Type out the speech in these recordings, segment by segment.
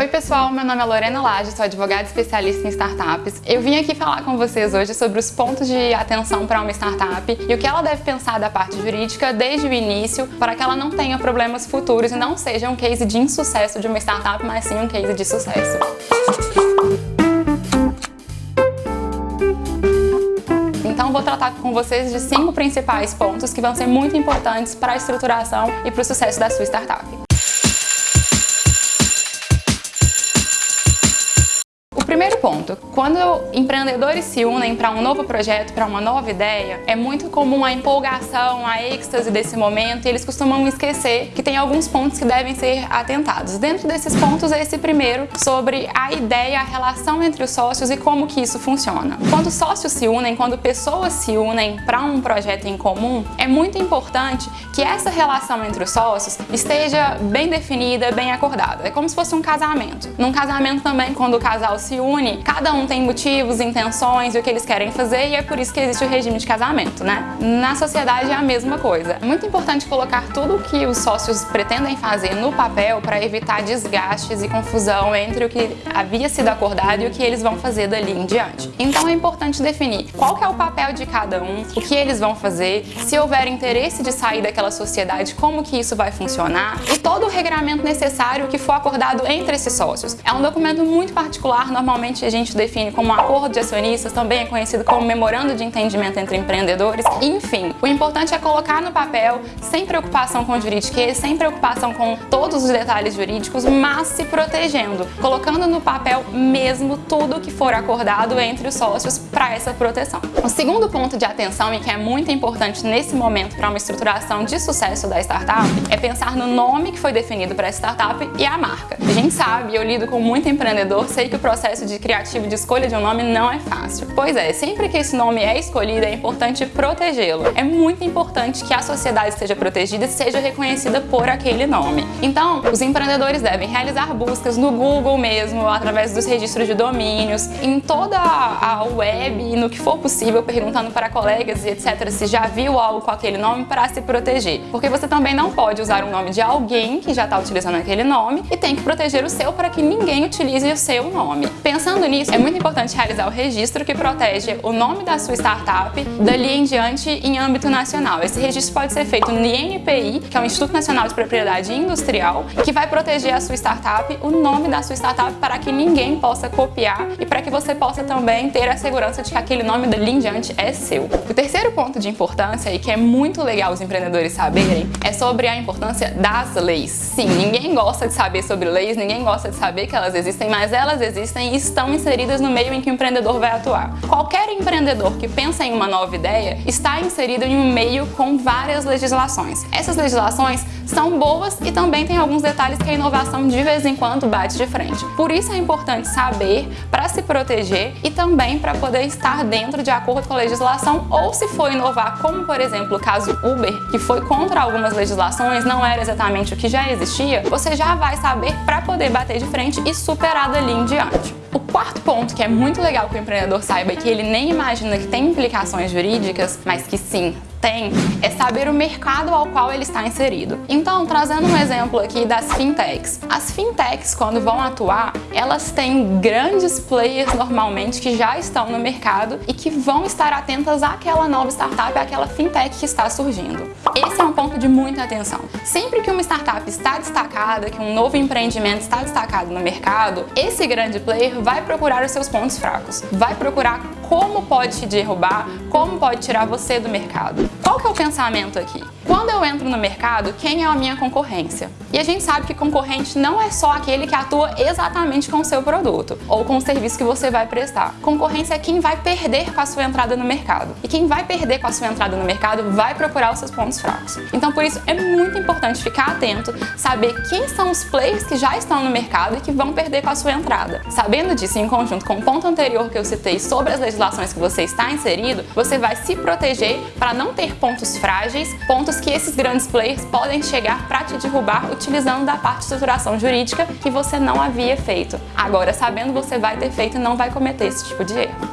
Oi pessoal, meu nome é Lorena Lage, sou advogada especialista em startups. Eu vim aqui falar com vocês hoje sobre os pontos de atenção para uma startup e o que ela deve pensar da parte jurídica desde o início para que ela não tenha problemas futuros e não seja um case de insucesso de uma startup, mas sim um case de sucesso. Então vou tratar com vocês de cinco principais pontos que vão ser muito importantes para a estruturação e para o sucesso da sua startup. Primeiro ponto, quando empreendedores se unem para um novo projeto, para uma nova ideia, é muito comum a empolgação, a êxtase desse momento e eles costumam esquecer que tem alguns pontos que devem ser atentados. Dentro desses pontos, esse primeiro sobre a ideia, a relação entre os sócios e como que isso funciona. Quando sócios se unem, quando pessoas se unem para um projeto em comum, é muito importante que essa relação entre os sócios esteja bem definida, bem acordada. É como se fosse um casamento. Num casamento também, quando o casal se une, cada um tem motivos, intenções e o que eles querem fazer e é por isso que existe o regime de casamento, né? Na sociedade é a mesma coisa. É muito importante colocar tudo o que os sócios pretendem fazer no papel para evitar desgastes e confusão entre o que havia sido acordado e o que eles vão fazer dali em diante. Então é importante definir qual é o papel de cada um, o que eles vão fazer, se houver interesse de sair daquela sociedade, como que isso vai funcionar e todo o regramento necessário que for acordado entre esses sócios. É um documento muito particular, normalmente normalmente a gente define como acordo de acionistas, também é conhecido como memorando de entendimento entre empreendedores. Enfim, o importante é colocar no papel, sem preocupação com juridiquês, sem preocupação com todos os detalhes jurídicos, mas se protegendo, colocando no papel mesmo tudo que for acordado entre os sócios para essa proteção. O segundo ponto de atenção e que é muito importante nesse momento para uma estruturação de sucesso da startup é pensar no nome que foi definido para a startup e a marca. A gente sabe, eu lido com muito empreendedor, sei que o processo processo de criativo de escolha de um nome não é fácil. Pois é, sempre que esse nome é escolhido, é importante protegê-lo. É muito importante que a sociedade seja protegida e seja reconhecida por aquele nome. Então, os empreendedores devem realizar buscas no Google mesmo, através dos registros de domínios, em toda a web e no que for possível, perguntando para colegas e etc. se já viu algo com aquele nome para se proteger. Porque você também não pode usar o nome de alguém que já está utilizando aquele nome e tem que proteger o seu para que ninguém utilize o seu nome. Pensando nisso, é muito importante realizar o registro que protege o nome da sua startup dali em diante em âmbito nacional. Esse registro pode ser feito no INPI, que é o Instituto Nacional de Propriedade Industrial, que vai proteger a sua startup, o nome da sua startup, para que ninguém possa copiar e para que você possa também ter a segurança de que aquele nome dali em diante é seu. O terceiro ponto de importância, e que é muito legal os empreendedores saberem, é sobre a importância das leis. Sim, ninguém gosta de saber sobre leis, ninguém gosta de saber que elas existem, mas elas existem e estão inseridas no meio em que o empreendedor vai atuar. Qualquer empreendedor que pensa em uma nova ideia está inserido em um meio com várias legislações. Essas legislações são boas e também tem alguns detalhes que a inovação de vez em quando bate de frente. Por isso é importante saber para se proteger e também para poder estar dentro de acordo com a legislação ou se for inovar, como por exemplo o caso Uber, que foi contra algumas legislações, não era exatamente o que já existia, você já vai saber para poder bater de frente e superar dali em diante. O quarto ponto que é muito legal que o empreendedor saiba e que ele nem imagina que tem implicações jurídicas, mas que sim, tem é saber o mercado ao qual ele está inserido. Então, trazendo um exemplo aqui das fintechs. As fintechs, quando vão atuar, elas têm grandes players normalmente que já estão no mercado e que vão estar atentas àquela nova startup, àquela fintech que está surgindo. Esse é um ponto de muita atenção. Sempre que uma startup está destacada, que um novo empreendimento está destacado no mercado, esse grande player vai procurar os seus pontos fracos, vai procurar como pode te derrubar, como pode tirar você do mercado. Qual que é o pensamento aqui? Quando eu entro no mercado, quem é a minha concorrência? E a gente sabe que concorrente não é só aquele que atua exatamente com o seu produto ou com o serviço que você vai prestar. Concorrência é quem vai perder com a sua entrada no mercado. E quem vai perder com a sua entrada no mercado vai procurar os seus pontos fracos. Então por isso é muito importante ficar atento, saber quem são os players que já estão no mercado e que vão perder com a sua entrada. Sabendo disso em conjunto com o ponto anterior que eu citei sobre as legislações que você está inserido, você vai se proteger para não ter pontos frágeis, pontos que esses grandes players podem chegar para te derrubar utilizando da parte de estruturação jurídica que você não havia feito. Agora, sabendo, você vai ter feito e não vai cometer esse tipo de erro.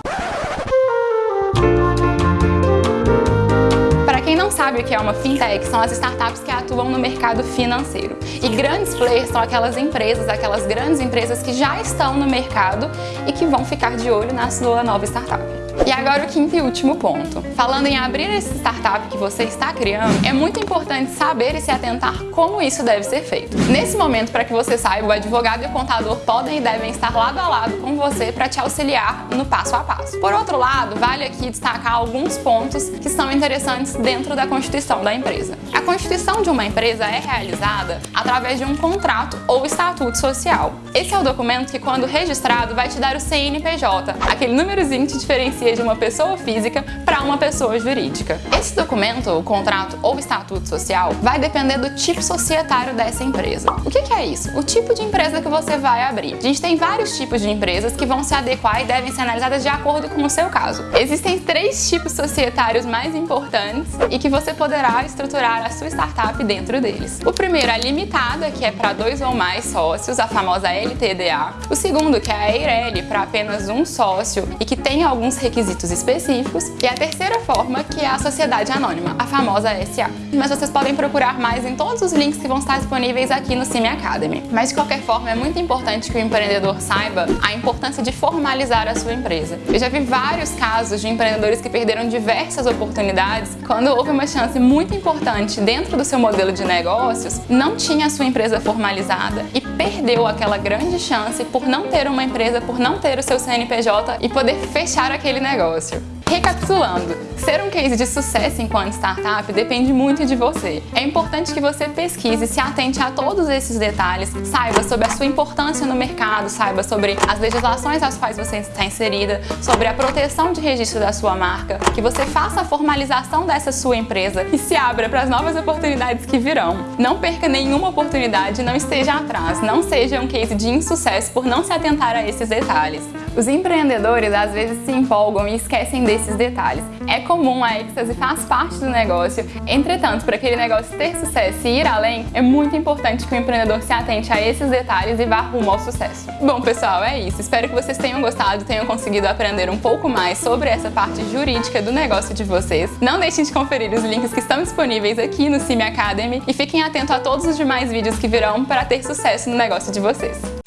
sabe o que é uma fintech? São as startups que atuam no mercado financeiro. E grandes players são aquelas empresas, aquelas grandes empresas que já estão no mercado e que vão ficar de olho na sua nova startup. E agora o quinto e último ponto. Falando em abrir esse startup que você está criando, é muito importante saber e se atentar como isso deve ser feito. Nesse momento, para que você saiba, o advogado e o contador podem e devem estar lado a lado com você para te auxiliar no passo a passo. Por outro lado, vale aqui destacar alguns pontos que são interessantes dentro da constituição da empresa. A constituição de uma empresa é realizada através de um contrato ou estatuto social. Esse é o documento que, quando registrado, vai te dar o CNPJ, aquele númerozinho que te diferencia de uma pessoa física para uma pessoa jurídica. Esse documento, o contrato ou estatuto social, vai depender do tipo societário dessa empresa. O que, que é isso? O tipo de empresa que você vai abrir. A gente tem vários tipos de empresas que vão se adequar e devem ser analisadas de acordo com o seu caso. Existem três tipos societários mais importantes e que você poderá estruturar a sua startup dentro deles. O primeiro é a limitada, que é para dois ou mais sócios, a famosa LTDA. O segundo, que é a EIRELI, para apenas um sócio e que tem alguns requisitos requisitos específicos. E a terceira forma, que é a sociedade anônima, a famosa SA. Mas vocês podem procurar mais em todos os links que vão estar disponíveis aqui no Cime Academy. Mas de qualquer forma, é muito importante que o empreendedor saiba a importância de formalizar a sua empresa. Eu já vi vários casos de empreendedores que perderam diversas oportunidades quando houve uma chance muito importante dentro do seu modelo de negócios, não tinha a sua empresa formalizada e perdeu aquela grande chance por não ter uma empresa, por não ter o seu CNPJ e poder fechar aquele negócio. Recapitulando, ser um case de sucesso enquanto startup depende muito de você. É importante que você pesquise, se atente a todos esses detalhes, saiba sobre a sua importância no mercado, saiba sobre as legislações às quais você está inserida, sobre a proteção de registro da sua marca, que você faça a formalização dessa sua empresa e se abra para as novas oportunidades que virão. Não perca nenhuma oportunidade, não esteja atrás, não seja um case de insucesso por não se atentar a esses detalhes. Os empreendedores às vezes se empolgam e esquecem desses detalhes. É comum, a êxtase faz parte do negócio, entretanto, para aquele negócio ter sucesso e ir além, é muito importante que o empreendedor se atente a esses detalhes e vá rumo ao sucesso. Bom, pessoal, é isso. Espero que vocês tenham gostado, tenham conseguido aprender um pouco mais sobre essa parte jurídica do negócio de vocês. Não deixem de conferir os links que estão disponíveis aqui no Cime Academy e fiquem atentos a todos os demais vídeos que virão para ter sucesso no negócio de vocês.